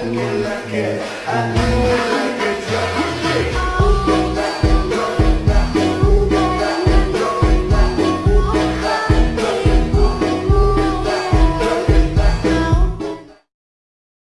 que la